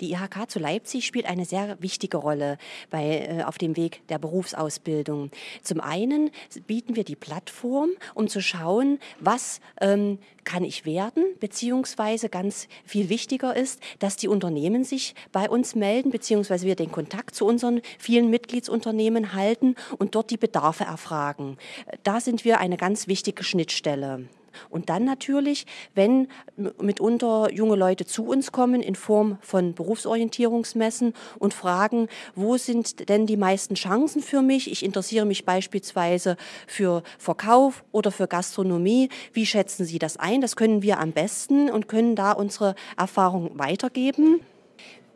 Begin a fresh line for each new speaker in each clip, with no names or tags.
Die IHK zu Leipzig spielt eine sehr wichtige Rolle bei, äh, auf dem Weg der Berufsausbildung. Zum einen bieten wir die Plattform, um zu schauen, was ähm, kann ich werden, beziehungsweise ganz viel wichtiger ist, dass die Unternehmen sich bei uns melden, beziehungsweise wir den Kontakt zu unseren vielen Mitgliedsunternehmen halten und dort die Bedarfe erfragen. Da sind wir eine ganz wichtige Schnittstelle. Und dann natürlich, wenn mitunter junge Leute zu uns kommen in Form von Berufsorientierungsmessen und fragen, wo sind denn die meisten Chancen für mich? Ich interessiere mich beispielsweise für Verkauf oder für Gastronomie. Wie schätzen Sie das ein? Das können wir am besten und können da unsere Erfahrung weitergeben.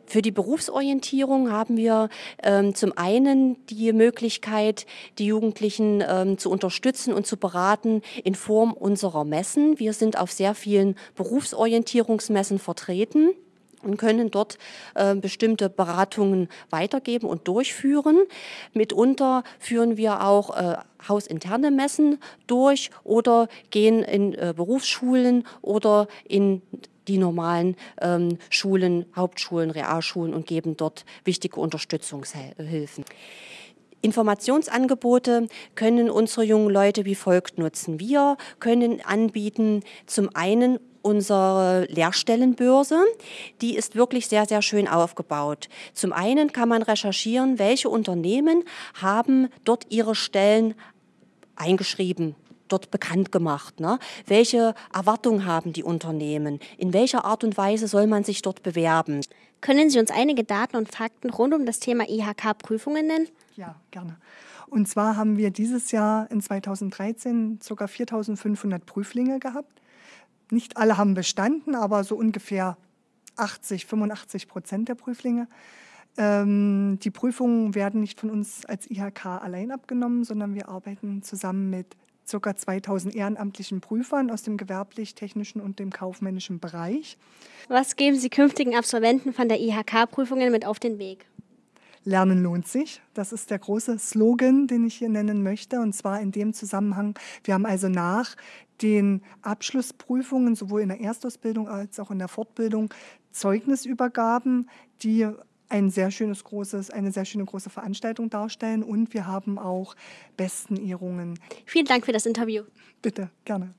Für die Berufsorientierung haben wir ähm, zum einen die Möglichkeit, die Jugendlichen ähm, zu unterstützen und zu beraten in Form unserer Messen. Wir sind auf sehr vielen Berufsorientierungsmessen vertreten und können dort äh, bestimmte Beratungen weitergeben und durchführen. Mitunter führen wir auch äh, hausinterne Messen durch oder gehen in äh, Berufsschulen oder in die normalen ähm, Schulen, Hauptschulen, Realschulen und geben dort wichtige Unterstützungshilfen. Informationsangebote können unsere jungen Leute wie folgt nutzen. Wir können anbieten zum einen unsere Lehrstellenbörse. Die ist wirklich sehr, sehr schön aufgebaut. Zum einen kann man recherchieren, welche Unternehmen haben dort ihre Stellen eingeschrieben dort bekannt gemacht. Ne? Welche Erwartungen haben die Unternehmen? In welcher Art und Weise soll man sich dort bewerben?
Können Sie uns einige Daten und Fakten rund um das Thema IHK-Prüfungen nennen?
Ja, gerne. Und zwar haben wir dieses Jahr in 2013 ca. 4500 Prüflinge gehabt. Nicht alle haben bestanden, aber so ungefähr 80, 85 Prozent der Prüflinge. Ähm, die Prüfungen werden nicht von uns als IHK allein abgenommen, sondern wir arbeiten zusammen mit ca. 2000 ehrenamtlichen Prüfern aus dem gewerblich-technischen und dem kaufmännischen Bereich.
Was geben Sie künftigen Absolventen von der IHK-Prüfungen mit auf den Weg?
Lernen lohnt sich. Das ist der große Slogan, den ich hier nennen möchte. Und zwar in dem Zusammenhang, wir haben also nach den Abschlussprüfungen sowohl in der Erstausbildung als auch in der Fortbildung Zeugnisübergaben, die ein sehr schönes großes, eine sehr schöne große Veranstaltung darstellen und wir haben auch Besten Ehrungen.
Vielen Dank für das Interview.
Bitte, gerne.